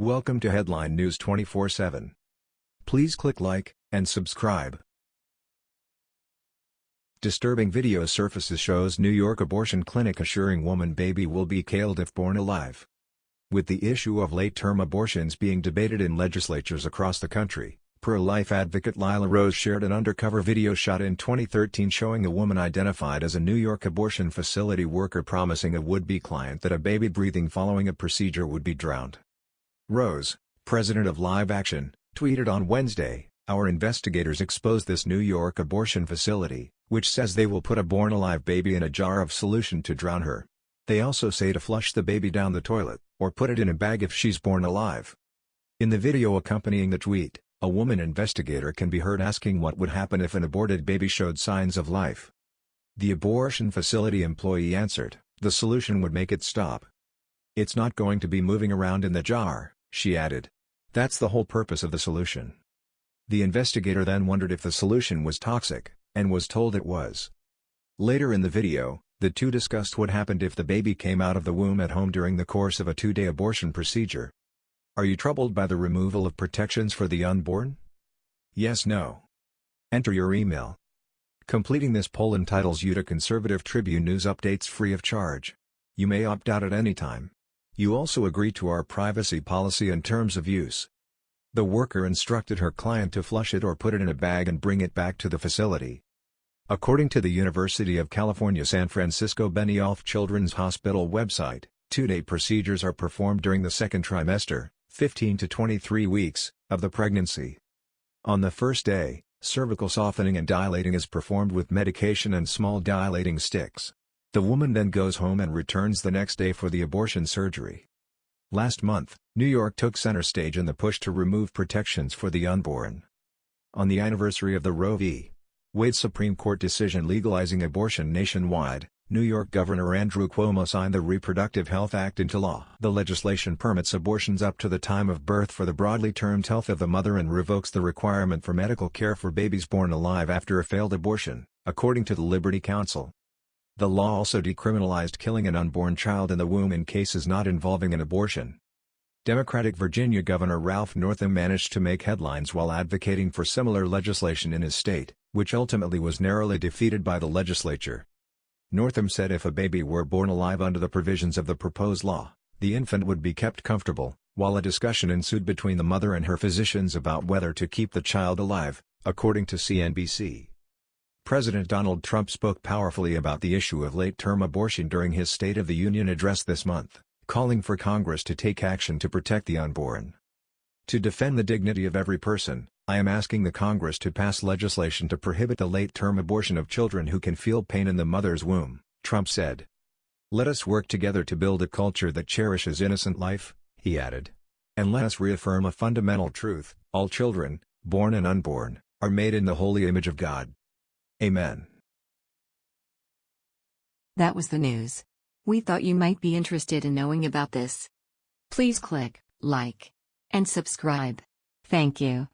Welcome to Headline News 24/7. Please click like and subscribe. Disturbing video surfaces shows New York abortion clinic assuring woman baby will be killed if born alive. With the issue of late-term abortions being debated in legislatures across the country, pro-life advocate Lila Rose shared an undercover video shot in 2013 showing a woman identified as a New York abortion facility worker promising a would-be client that a baby breathing following a procedure would be drowned. Rose, president of Live Action, tweeted on Wednesday, Our investigators exposed this New York abortion facility, which says they will put a born-alive baby in a jar of solution to drown her. They also say to flush the baby down the toilet, or put it in a bag if she's born alive. In the video accompanying the tweet, a woman investigator can be heard asking what would happen if an aborted baby showed signs of life. The abortion facility employee answered, the solution would make it stop. It's not going to be moving around in the jar, she added. That's the whole purpose of the solution. The investigator then wondered if the solution was toxic, and was told it was. Later in the video, the two discussed what happened if the baby came out of the womb at home during the course of a two-day abortion procedure. Are you troubled by the removal of protections for the unborn? Yes no. Enter your email. Completing this poll entitles you to Conservative Tribune news updates free of charge. You may opt out at any time. You also agree to our privacy policy and terms of use. The worker instructed her client to flush it or put it in a bag and bring it back to the facility. According to the University of California San Francisco Benioff Children's Hospital website, two-day procedures are performed during the second trimester, 15 to 23 weeks, of the pregnancy. On the first day, cervical softening and dilating is performed with medication and small dilating sticks. The woman then goes home and returns the next day for the abortion surgery. Last month, New York took center stage in the push to remove protections for the unborn. On the anniversary of the Roe v. Wade Supreme Court decision legalizing abortion nationwide, New York Governor Andrew Cuomo signed the Reproductive Health Act into law. The legislation permits abortions up to the time of birth for the broadly termed health of the mother and revokes the requirement for medical care for babies born alive after a failed abortion, according to the Liberty Counsel. The law also decriminalized killing an unborn child in the womb in cases not involving an abortion. Democratic Virginia Governor Ralph Northam managed to make headlines while advocating for similar legislation in his state, which ultimately was narrowly defeated by the legislature. Northam said if a baby were born alive under the provisions of the proposed law, the infant would be kept comfortable, while a discussion ensued between the mother and her physicians about whether to keep the child alive, according to CNBC. President Donald Trump spoke powerfully about the issue of late-term abortion during his State of the Union address this month, calling for Congress to take action to protect the unborn. To defend the dignity of every person, I am asking the Congress to pass legislation to prohibit the late-term abortion of children who can feel pain in the mother's womb, Trump said. Let us work together to build a culture that cherishes innocent life, he added. And let us reaffirm a fundamental truth, all children, born and unborn, are made in the holy image of God. Amen. That was the news. We thought you might be interested in knowing about this. Please click like and subscribe. Thank you.